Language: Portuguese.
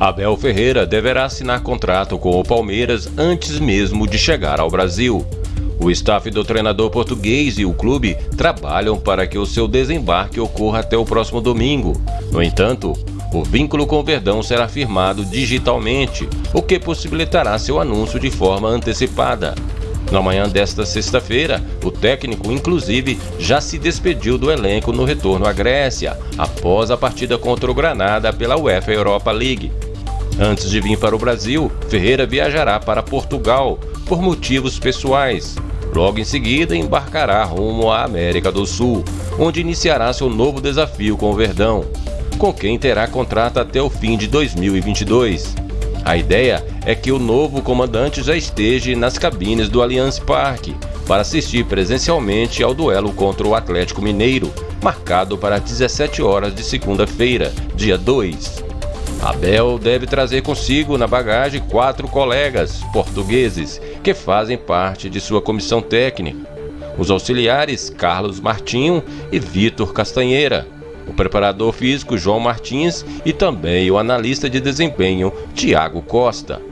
Abel Ferreira deverá assinar contrato com o Palmeiras antes mesmo de chegar ao Brasil. O staff do treinador português e o clube trabalham para que o seu desembarque ocorra até o próximo domingo. No entanto, o vínculo com o Verdão será firmado digitalmente, o que possibilitará seu anúncio de forma antecipada. Na manhã desta sexta-feira, o técnico, inclusive, já se despediu do elenco no retorno à Grécia, após a partida contra o Granada pela UEFA Europa League. Antes de vir para o Brasil, Ferreira viajará para Portugal por motivos pessoais. Logo em seguida, embarcará rumo à América do Sul, onde iniciará seu novo desafio com o Verdão, com quem terá contrato até o fim de 2022. A ideia é que o novo comandante já esteja nas cabines do Allianz Parque para assistir presencialmente ao duelo contra o Atlético Mineiro, marcado para 17 horas de segunda-feira, dia 2. Abel deve trazer consigo na bagagem quatro colegas portugueses que fazem parte de sua comissão técnica. Os auxiliares Carlos Martinho e Vitor Castanheira, o preparador físico João Martins e também o analista de desempenho Tiago Costa.